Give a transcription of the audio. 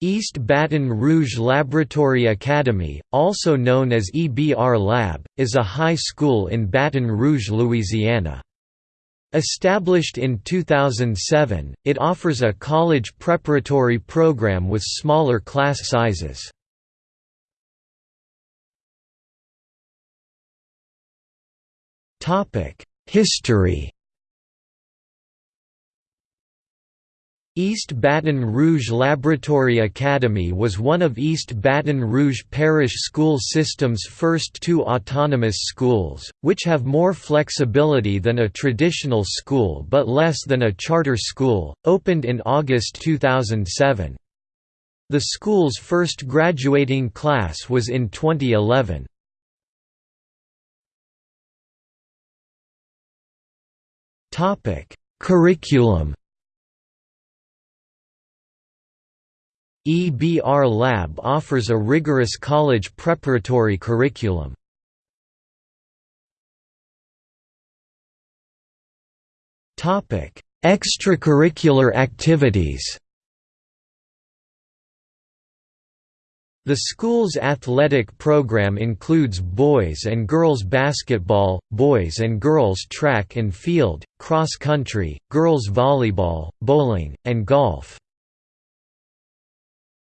East Baton Rouge Laboratory Academy, also known as EBR Lab, is a high school in Baton Rouge, Louisiana. Established in 2007, it offers a college preparatory program with smaller class sizes. History East Baton Rouge Laboratory Academy was one of East Baton Rouge Parish School System's first two autonomous schools, which have more flexibility than a traditional school but less than a charter school, opened in August 2007. The school's first graduating class was in 2011. Curriculum EBR Lab offers a rigorous college preparatory curriculum. Topic: Extracurricular activities The school's athletic program includes boys and girls basketball, boys and girls track and field, cross country, girls volleyball, bowling, and golf.